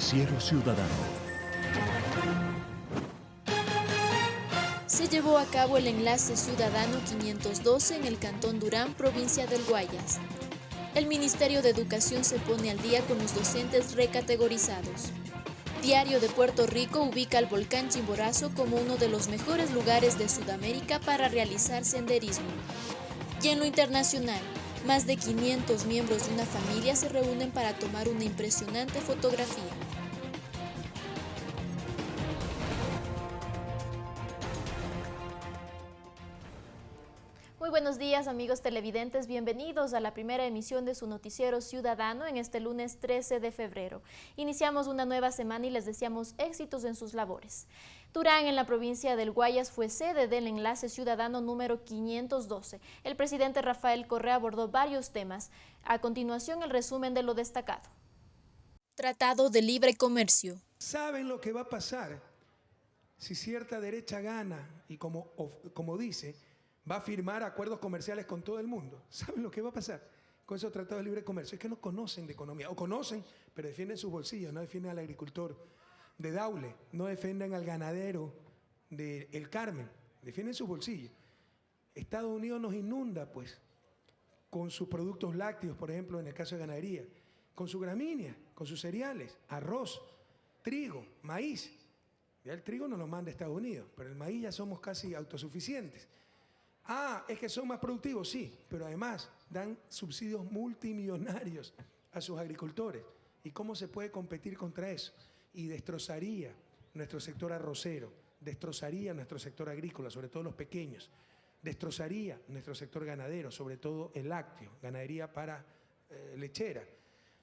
Noticiero Ciudadano. Se llevó a cabo el enlace ciudadano 512 en el Cantón Durán, provincia del Guayas. El Ministerio de Educación se pone al día con los docentes recategorizados. Diario de Puerto Rico ubica al volcán Chimborazo como uno de los mejores lugares de Sudamérica para realizar senderismo. Y en lo internacional, más de 500 miembros de una familia se reúnen para tomar una impresionante fotografía. Muy buenos días amigos televidentes, bienvenidos a la primera emisión de su noticiero ciudadano en este lunes 13 de febrero. Iniciamos una nueva semana y les deseamos éxitos en sus labores. Durán, en la provincia del Guayas, fue sede del enlace ciudadano número 512. El presidente Rafael Correa abordó varios temas. A continuación, el resumen de lo destacado. Tratado de Libre Comercio. ¿Saben lo que va a pasar si cierta derecha gana y como, como dice, va a firmar acuerdos comerciales con todo el mundo. ¿Saben lo que va a pasar con esos tratados de libre comercio? Es que no conocen de economía, o conocen, pero defienden sus bolsillos, no defienden al agricultor de Daule, no defienden al ganadero de El Carmen, defienden sus bolsillos. Estados Unidos nos inunda, pues, con sus productos lácteos, por ejemplo, en el caso de ganadería, con su gramínea, con sus cereales, arroz, trigo, maíz. Ya el trigo no lo manda Estados Unidos, pero el maíz ya somos casi autosuficientes. Ah, es que son más productivos, sí, pero además dan subsidios multimillonarios a sus agricultores. ¿Y cómo se puede competir contra eso? Y destrozaría nuestro sector arrocero, destrozaría nuestro sector agrícola, sobre todo los pequeños, destrozaría nuestro sector ganadero, sobre todo el lácteo, ganadería para eh, lechera.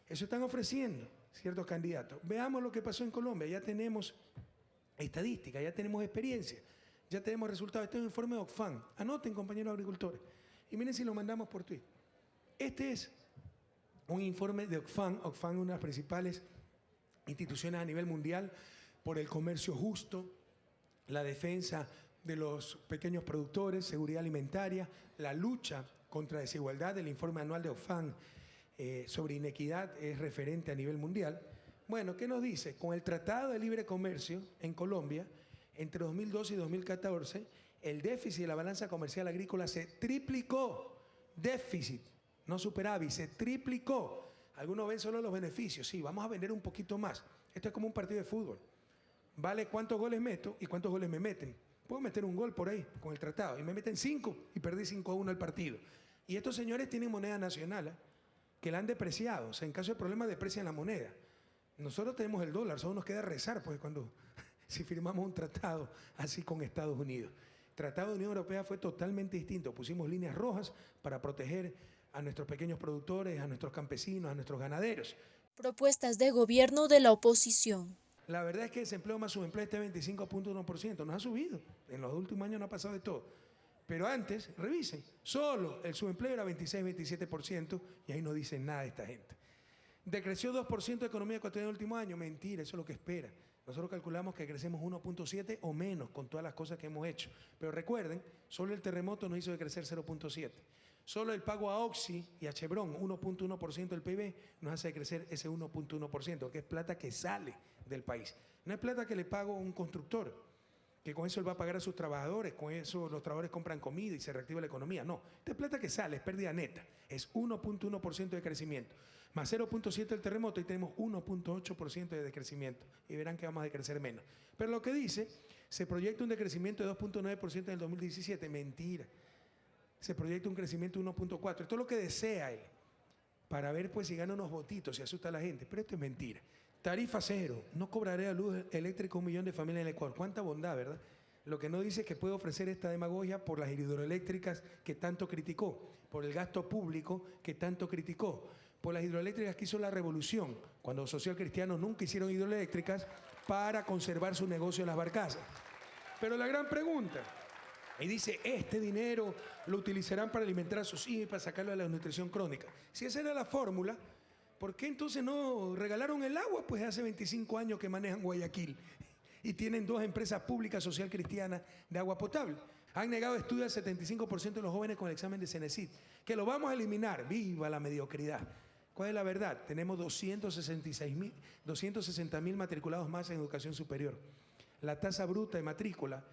Eso están ofreciendo ciertos candidatos. Veamos lo que pasó en Colombia, ya tenemos estadística, ya tenemos experiencia. Ya tenemos resultados. Este es un informe de Oxfam. Anoten, compañeros agricultores. Y miren si lo mandamos por Twitter. Este es un informe de Oxfam. Oxfam es una de las principales instituciones a nivel mundial por el comercio justo, la defensa de los pequeños productores, seguridad alimentaria, la lucha contra desigualdad. El informe anual de Oxfam eh, sobre inequidad es referente a nivel mundial. Bueno, ¿qué nos dice? Con el Tratado de Libre Comercio en Colombia, entre 2012 y 2014, el déficit de la balanza comercial agrícola se triplicó. Déficit, no superávit, se triplicó. Algunos ven solo los beneficios. Sí, vamos a vender un poquito más. Esto es como un partido de fútbol. Vale cuántos goles meto y cuántos goles me meten. Puedo meter un gol por ahí con el tratado y me meten cinco y perdí 5 a 1 el partido. Y estos señores tienen moneda nacional ¿eh? que la han depreciado. O sea, en caso de problema deprecian la moneda. Nosotros tenemos el dólar, solo nos queda rezar, pues cuando si firmamos un tratado así con Estados Unidos. El tratado de Unión Europea fue totalmente distinto. Pusimos líneas rojas para proteger a nuestros pequeños productores, a nuestros campesinos, a nuestros ganaderos. Propuestas de gobierno de la oposición. La verdad es que el desempleo más subempleo está 25.1%. No ha subido. En los últimos años no ha pasado de todo. Pero antes, revisen, solo el subempleo era 26-27% y ahí no dicen nada de esta gente. Decreció 2% de economía ecuatoriana en el último año. Mentira, eso es lo que espera. Nosotros calculamos que crecemos 1.7 o menos con todas las cosas que hemos hecho. Pero recuerden, solo el terremoto nos hizo de crecer 0.7. Solo el pago a Oxy y a Chevron, 1.1% del PIB, nos hace crecer ese 1.1%, que es plata que sale del país. No es plata que le pago a un constructor, que con eso él va a pagar a sus trabajadores, con eso los trabajadores compran comida y se reactiva la economía. No, esta es plata que sale, es pérdida neta, es 1.1% de crecimiento más 0.7 el terremoto y tenemos 1.8% de decrecimiento. Y verán que vamos a decrecer menos. Pero lo que dice, se proyecta un decrecimiento de 2.9% en el 2017. Mentira. Se proyecta un crecimiento de 1.4%. Esto es lo que desea él. Para ver pues si gana unos votitos, si asusta a la gente. Pero esto es mentira. Tarifa cero. No cobraré a luz eléctrica un millón de familias en el Ecuador. Cuánta bondad, ¿verdad? Lo que no dice es que puede ofrecer esta demagogia por las hidroeléctricas que tanto criticó, por el gasto público que tanto criticó por las hidroeléctricas que hizo la revolución, cuando los socialcristianos nunca hicieron hidroeléctricas para conservar su negocio en las barcazas. Pero la gran pregunta, y dice, este dinero lo utilizarán para alimentar a sus hijos y para sacarlo de la nutrición crónica. Si esa era la fórmula, ¿por qué entonces no regalaron el agua? Pues hace 25 años que manejan Guayaquil y tienen dos empresas públicas social cristianas de agua potable. Han negado estudios al 75% de los jóvenes con el examen de Cenecit, que lo vamos a eliminar. ¡Viva la mediocridad! ¿Cuál es la verdad? Tenemos 260 mil matriculados más en educación superior. La tasa bruta de matrícula,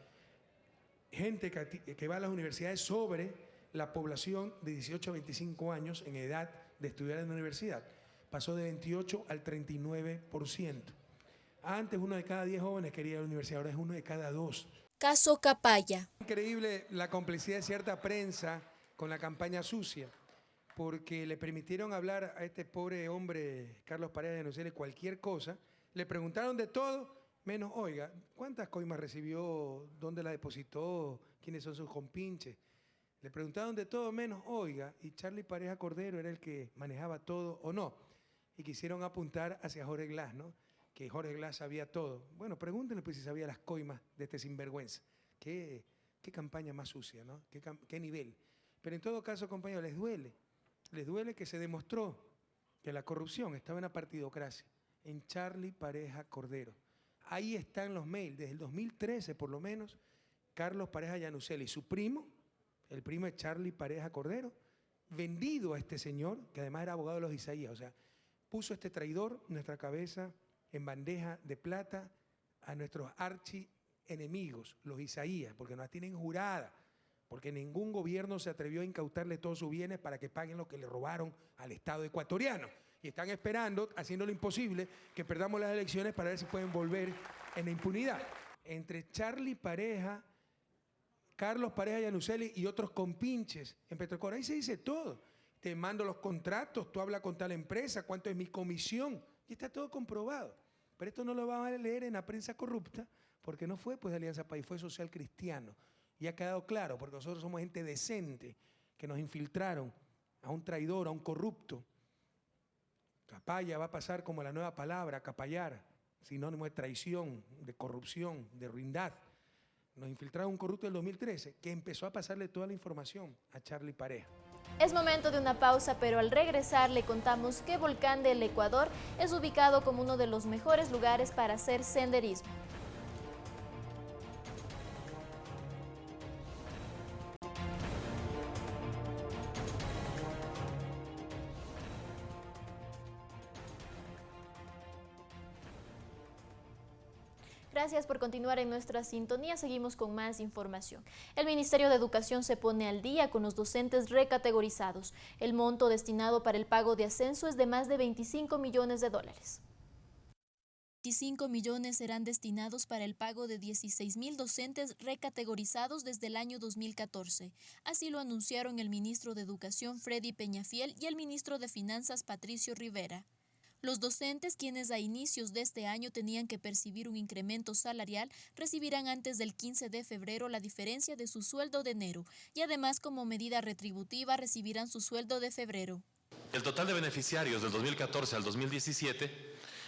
gente que va a las universidades sobre la población de 18 a 25 años en edad de estudiar en la universidad, pasó de 28 al 39%. Antes uno de cada 10 jóvenes quería ir a la universidad, ahora es uno de cada dos. Caso Capaya. Increíble la complicidad de cierta prensa con la campaña sucia, porque le permitieron hablar a este pobre hombre, Carlos Paredes de Nocele, cualquier cosa. Le preguntaron de todo, menos, oiga, ¿cuántas coimas recibió? ¿Dónde la depositó? ¿Quiénes son sus compinches? Le preguntaron de todo, menos, oiga, y Charlie Pareja Cordero era el que manejaba todo o no. Y quisieron apuntar hacia Jorge Glass, ¿no? Que Jorge Glass sabía todo. Bueno, pregúntenle pues si sabía las coimas de este sinvergüenza. Qué, campaña más sucia, ¿no? Qué, nivel. Pero en todo caso, compañeros, les duele. Les duele que se demostró que la corrupción estaba en la partidocracia, en Charlie Pareja Cordero. Ahí están los mails, desde el 2013 por lo menos, Carlos Pareja Yanuseli, su primo, el primo de Charlie Pareja Cordero, vendido a este señor, que además era abogado de los Isaías, o sea, puso este traidor nuestra cabeza en bandeja de plata a nuestros archi enemigos, los Isaías, porque nos tienen jurada porque ningún gobierno se atrevió a incautarle todos sus bienes para que paguen lo que le robaron al Estado ecuatoriano. Y están esperando, haciendo lo imposible, que perdamos las elecciones para ver si pueden volver en la impunidad. Entre Charlie Pareja, Carlos Pareja Yanuseli y otros compinches en Petrocor, ahí se dice todo. Te mando los contratos, tú hablas con tal empresa, cuánto es mi comisión. Y está todo comprobado. Pero esto no lo van a leer en la prensa corrupta, porque no fue pues de Alianza País, fue social cristiano. Y ha quedado claro, porque nosotros somos gente decente, que nos infiltraron a un traidor, a un corrupto. Capaya va a pasar como la nueva palabra, capallar, sinónimo de traición, de corrupción, de ruindad. Nos infiltraron un corrupto del 2013 que empezó a pasarle toda la información a Charlie Pareja. Es momento de una pausa, pero al regresar le contamos que Volcán del Ecuador es ubicado como uno de los mejores lugares para hacer senderismo. Gracias por continuar en nuestra sintonía. Seguimos con más información. El Ministerio de Educación se pone al día con los docentes recategorizados. El monto destinado para el pago de ascenso es de más de 25 millones de dólares. 25 millones serán destinados para el pago de 16 mil docentes recategorizados desde el año 2014. Así lo anunciaron el ministro de Educación Freddy Peñafiel y el ministro de Finanzas Patricio Rivera. Los docentes, quienes a inicios de este año tenían que percibir un incremento salarial, recibirán antes del 15 de febrero la diferencia de su sueldo de enero y además como medida retributiva recibirán su sueldo de febrero. El total de beneficiarios del 2014 al 2017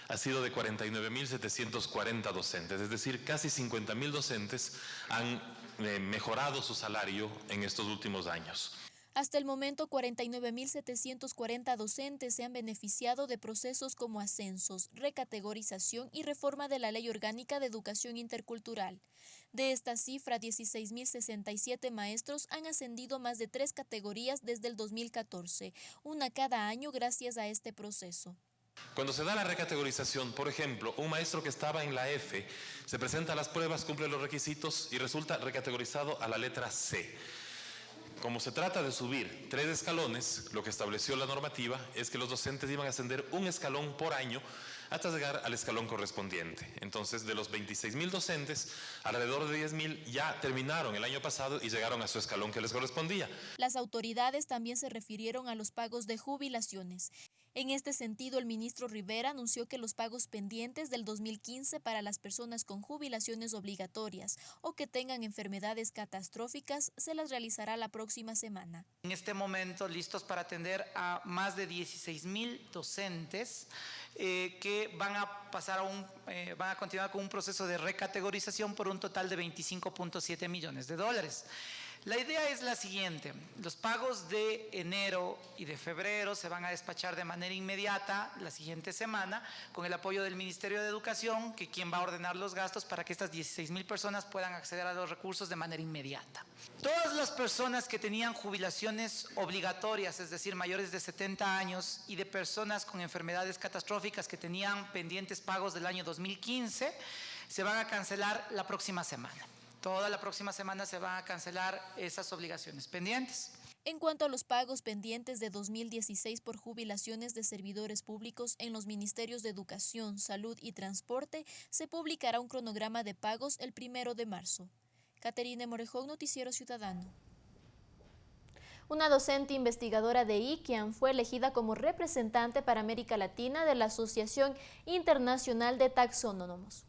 ha sido de 49.740 docentes, es decir, casi 50.000 docentes han eh, mejorado su salario en estos últimos años. Hasta el momento, 49.740 docentes se han beneficiado de procesos como ascensos, recategorización y reforma de la Ley Orgánica de Educación Intercultural. De esta cifra, 16.067 maestros han ascendido más de tres categorías desde el 2014, una cada año gracias a este proceso. Cuando se da la recategorización, por ejemplo, un maestro que estaba en la F se presenta a las pruebas, cumple los requisitos y resulta recategorizado a la letra C. Como se trata de subir tres escalones, lo que estableció la normativa es que los docentes iban a ascender un escalón por año hasta llegar al escalón correspondiente. Entonces, de los 26 mil docentes, alrededor de 10 mil ya terminaron el año pasado y llegaron a su escalón que les correspondía. Las autoridades también se refirieron a los pagos de jubilaciones. En este sentido, el ministro Rivera anunció que los pagos pendientes del 2015 para las personas con jubilaciones obligatorias o que tengan enfermedades catastróficas se las realizará la próxima semana. En este momento, listos para atender a más de 16 mil docentes eh, que van a pasar a un, eh, van a continuar con un proceso de recategorización por un total de 25.7 millones de dólares. La idea es la siguiente, los pagos de enero y de febrero se van a despachar de manera inmediata la siguiente semana con el apoyo del Ministerio de Educación, que quien va a ordenar los gastos para que estas 16 mil personas puedan acceder a los recursos de manera inmediata. Todas las personas que tenían jubilaciones obligatorias, es decir, mayores de 70 años y de personas con enfermedades catastróficas que tenían pendientes pagos del año 2015, se van a cancelar la próxima semana. Toda la próxima semana se van a cancelar esas obligaciones pendientes. En cuanto a los pagos pendientes de 2016 por jubilaciones de servidores públicos en los ministerios de Educación, Salud y Transporte, se publicará un cronograma de pagos el primero de marzo. Caterine Morejón, Noticiero Ciudadano. Una docente investigadora de IKIAN fue elegida como representante para América Latina de la Asociación Internacional de Taxónomos.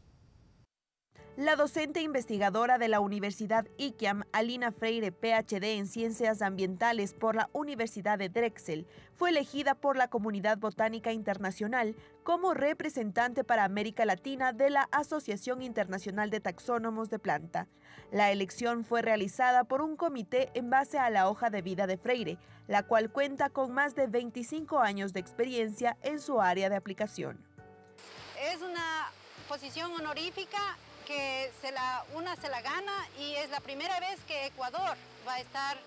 La docente investigadora de la Universidad IKIAM, Alina Freire, PhD en Ciencias Ambientales por la Universidad de Drexel, fue elegida por la Comunidad Botánica Internacional como representante para América Latina de la Asociación Internacional de Taxónomos de Planta. La elección fue realizada por un comité en base a la hoja de vida de Freire, la cual cuenta con más de 25 años de experiencia en su área de aplicación. Es una posición honorífica que se la, una se la gana y es la primera vez que Ecuador va a estar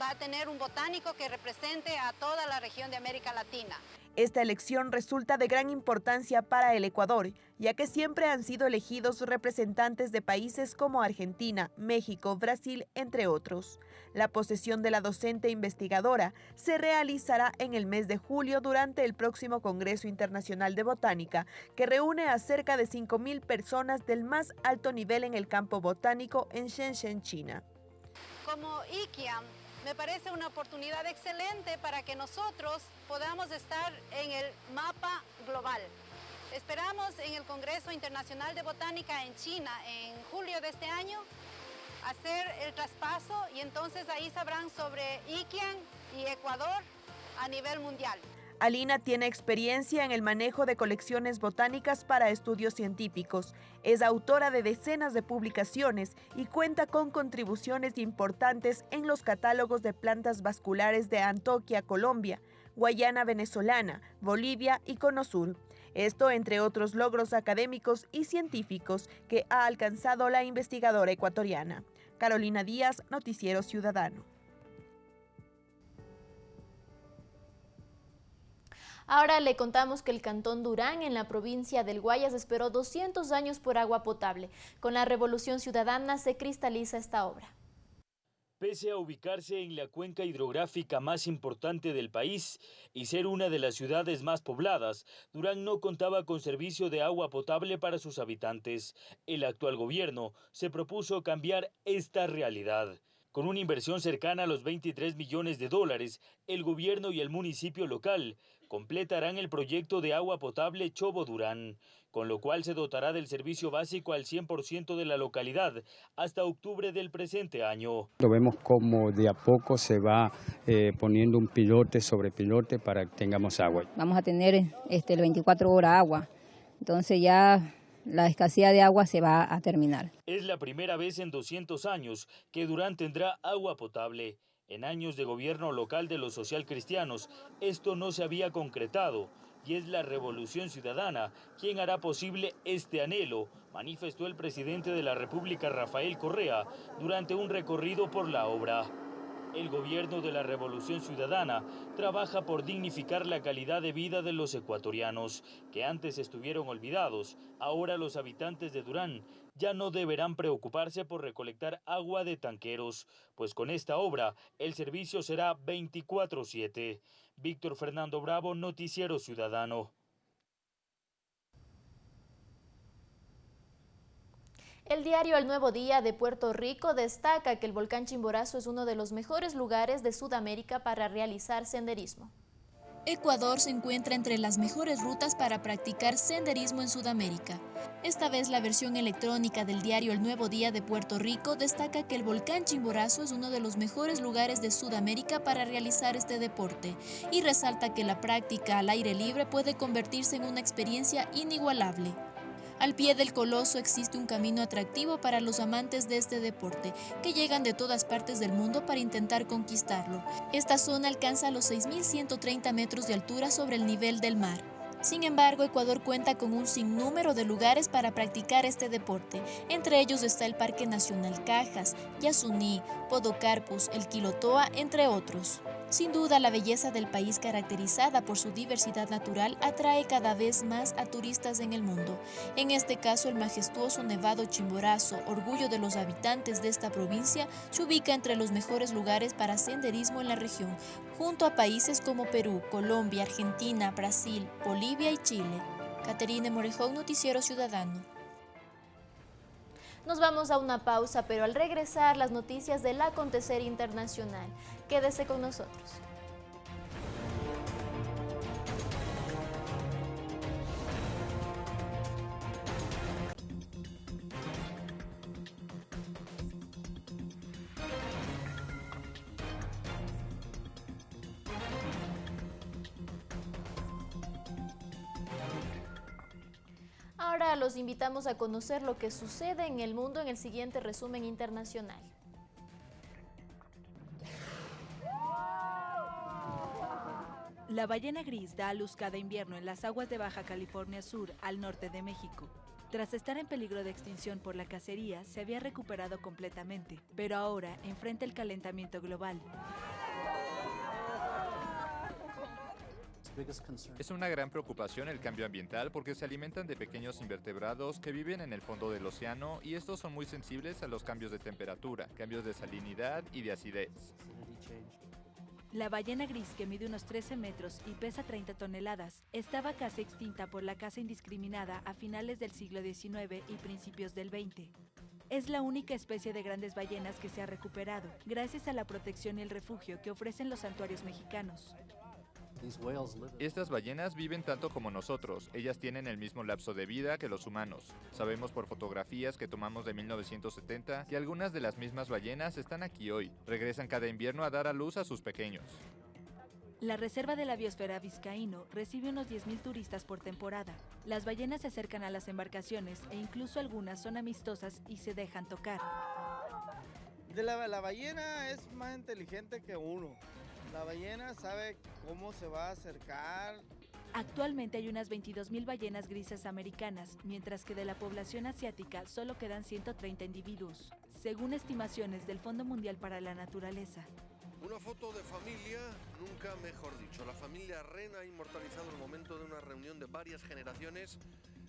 va a tener un botánico que represente a toda la región de América Latina. Esta elección resulta de gran importancia para el Ecuador, ya que siempre han sido elegidos representantes de países como Argentina, México, Brasil, entre otros. La posesión de la docente investigadora se realizará en el mes de julio durante el próximo Congreso Internacional de Botánica, que reúne a cerca de 5.000 personas del más alto nivel en el campo botánico en Shenzhen, China. Como IKIAM, me parece una oportunidad excelente para que nosotros podamos estar en el mapa global. Esperamos en el Congreso Internacional de Botánica en China en julio de este año hacer el traspaso y entonces ahí sabrán sobre Iquian y Ecuador a nivel mundial. Alina tiene experiencia en el manejo de colecciones botánicas para estudios científicos. Es autora de decenas de publicaciones y cuenta con contribuciones importantes en los catálogos de plantas vasculares de Antoquia, Colombia, Guayana venezolana, Bolivia y Cono Sur. Esto entre otros logros académicos y científicos que ha alcanzado la investigadora ecuatoriana. Carolina Díaz, Noticiero Ciudadano. Ahora le contamos que el Cantón Durán, en la provincia del Guayas, esperó 200 años por agua potable. Con la Revolución Ciudadana se cristaliza esta obra. Pese a ubicarse en la cuenca hidrográfica más importante del país y ser una de las ciudades más pobladas, Durán no contaba con servicio de agua potable para sus habitantes. El actual gobierno se propuso cambiar esta realidad. Con una inversión cercana a los 23 millones de dólares, el gobierno y el municipio local completarán el proyecto de agua potable Chobo Durán, con lo cual se dotará del servicio básico al 100% de la localidad hasta octubre del presente año. Lo vemos como de a poco se va eh, poniendo un pilote sobre pilote para que tengamos agua. Vamos a tener este, el 24 horas agua, entonces ya la escasez de agua se va a terminar. Es la primera vez en 200 años que Durán tendrá agua potable. En años de gobierno local de los socialcristianos, esto no se había concretado y es la Revolución Ciudadana quien hará posible este anhelo, manifestó el presidente de la República Rafael Correa durante un recorrido por la obra. El gobierno de la Revolución Ciudadana trabaja por dignificar la calidad de vida de los ecuatorianos, que antes estuvieron olvidados. Ahora los habitantes de Durán ya no deberán preocuparse por recolectar agua de tanqueros, pues con esta obra el servicio será 24/7. Víctor Fernando Bravo, Noticiero Ciudadano. El diario El Nuevo Día de Puerto Rico destaca que el volcán Chimborazo es uno de los mejores lugares de Sudamérica para realizar senderismo. Ecuador se encuentra entre las mejores rutas para practicar senderismo en Sudamérica. Esta vez la versión electrónica del diario El Nuevo Día de Puerto Rico destaca que el volcán Chimborazo es uno de los mejores lugares de Sudamérica para realizar este deporte y resalta que la práctica al aire libre puede convertirse en una experiencia inigualable. Al pie del coloso existe un camino atractivo para los amantes de este deporte, que llegan de todas partes del mundo para intentar conquistarlo. Esta zona alcanza los 6.130 metros de altura sobre el nivel del mar. Sin embargo, Ecuador cuenta con un sinnúmero de lugares para practicar este deporte. Entre ellos está el Parque Nacional Cajas, Yasuní, Podocarpus, el Quilotoa, entre otros. Sin duda, la belleza del país caracterizada por su diversidad natural atrae cada vez más a turistas en el mundo. En este caso, el majestuoso Nevado Chimborazo, orgullo de los habitantes de esta provincia, se ubica entre los mejores lugares para senderismo en la región, junto a países como Perú, Colombia, Argentina, Brasil, Bolivia y Chile. Caterine Morejón, Noticiero Ciudadano. Nos vamos a una pausa, pero al regresar las noticias del acontecer internacional. Quédese con nosotros. Los invitamos a conocer lo que sucede en el mundo en el siguiente resumen internacional. La ballena gris da a luz cada invierno en las aguas de Baja California Sur, al norte de México. Tras estar en peligro de extinción por la cacería, se había recuperado completamente, pero ahora enfrenta el calentamiento global. Es una gran preocupación el cambio ambiental porque se alimentan de pequeños invertebrados que viven en el fondo del océano y estos son muy sensibles a los cambios de temperatura, cambios de salinidad y de acidez. La ballena gris, que mide unos 13 metros y pesa 30 toneladas, estaba casi extinta por la caza indiscriminada a finales del siglo XIX y principios del XX. Es la única especie de grandes ballenas que se ha recuperado, gracias a la protección y el refugio que ofrecen los santuarios mexicanos. Estas ballenas viven tanto como nosotros, ellas tienen el mismo lapso de vida que los humanos. Sabemos por fotografías que tomamos de 1970 que algunas de las mismas ballenas están aquí hoy, regresan cada invierno a dar a luz a sus pequeños. La Reserva de la Biosfera Vizcaíno recibe unos 10.000 turistas por temporada. Las ballenas se acercan a las embarcaciones e incluso algunas son amistosas y se dejan tocar. De la, la ballena es más inteligente que uno. La ballena sabe cómo se va a acercar. Actualmente hay unas 22.000 ballenas grises americanas, mientras que de la población asiática solo quedan 130 individuos, según estimaciones del Fondo Mundial para la Naturaleza. Una foto de familia, nunca mejor dicho. La familia Ren ha inmortalizado el momento de una reunión de varias generaciones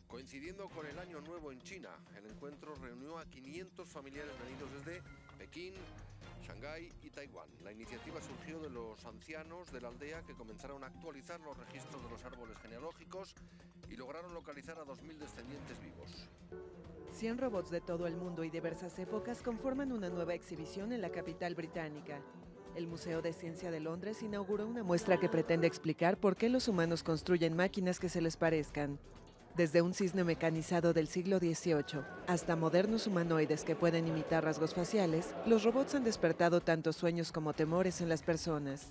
coincidiendo con el Año Nuevo en China. El encuentro reunió a 500 familiares venidos desde Pekín, Shanghái y Taiwán. La iniciativa surgió de los ancianos de la aldea que comenzaron a actualizar los registros de los árboles genealógicos y lograron localizar a 2.000 descendientes vivos. 100 robots de todo el mundo y diversas épocas conforman una nueva exhibición en la capital británica. El Museo de Ciencia de Londres inauguró una muestra que pretende explicar por qué los humanos construyen máquinas que se les parezcan. Desde un cisne mecanizado del siglo XVIII hasta modernos humanoides que pueden imitar rasgos faciales, los robots han despertado tanto sueños como temores en las personas.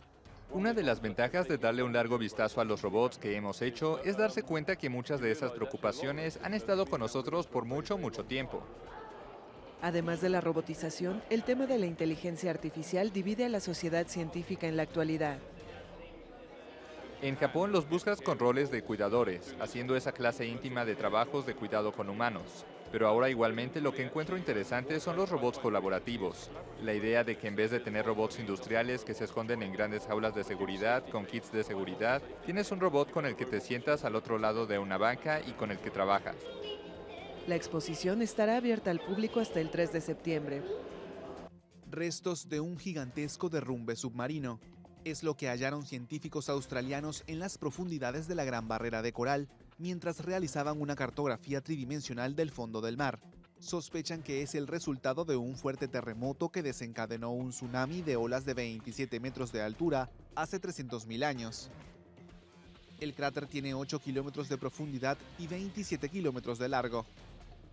Una de las ventajas de darle un largo vistazo a los robots que hemos hecho es darse cuenta que muchas de esas preocupaciones han estado con nosotros por mucho, mucho tiempo. Además de la robotización, el tema de la inteligencia artificial divide a la sociedad científica en la actualidad. En Japón los buscas con roles de cuidadores, haciendo esa clase íntima de trabajos de cuidado con humanos. Pero ahora igualmente lo que encuentro interesante son los robots colaborativos. La idea de que en vez de tener robots industriales que se esconden en grandes jaulas de seguridad con kits de seguridad, tienes un robot con el que te sientas al otro lado de una banca y con el que trabajas. La exposición estará abierta al público hasta el 3 de septiembre. Restos de un gigantesco derrumbe submarino. Es lo que hallaron científicos australianos en las profundidades de la Gran Barrera de Coral, mientras realizaban una cartografía tridimensional del fondo del mar. Sospechan que es el resultado de un fuerte terremoto que desencadenó un tsunami de olas de 27 metros de altura hace 300.000 años. El cráter tiene 8 kilómetros de profundidad y 27 kilómetros de largo.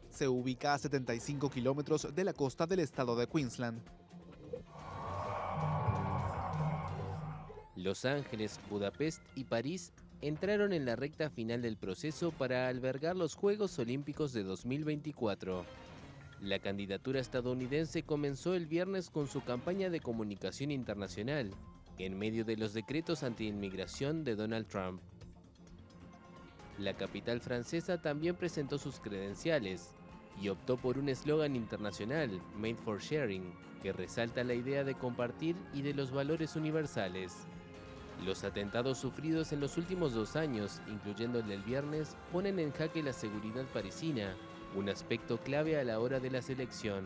Se ubica a 75 kilómetros de la costa del estado de Queensland. Los Ángeles, Budapest y París entraron en la recta final del proceso para albergar los Juegos Olímpicos de 2024. La candidatura estadounidense comenzó el viernes con su campaña de comunicación internacional, en medio de los decretos anti-inmigración de Donald Trump. La capital francesa también presentó sus credenciales y optó por un eslogan internacional, Made for Sharing, que resalta la idea de compartir y de los valores universales. Los atentados sufridos en los últimos dos años, incluyendo el del viernes, ponen en jaque la seguridad parisina, un aspecto clave a la hora de la selección.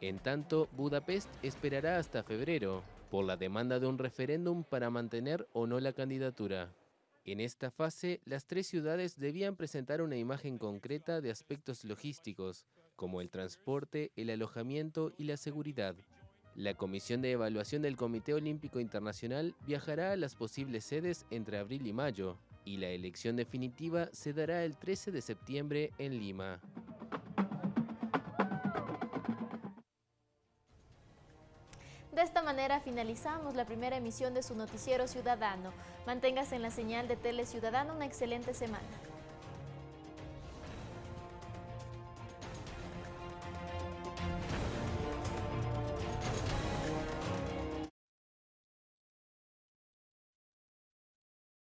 En tanto, Budapest esperará hasta febrero, por la demanda de un referéndum para mantener o no la candidatura. En esta fase, las tres ciudades debían presentar una imagen concreta de aspectos logísticos, como el transporte, el alojamiento y la seguridad. La Comisión de Evaluación del Comité Olímpico Internacional viajará a las posibles sedes entre abril y mayo, y la elección definitiva se dará el 13 de septiembre en Lima. De esta manera finalizamos la primera emisión de su noticiero ciudadano. Manténgase en la señal de Tele Ciudadano una excelente semana.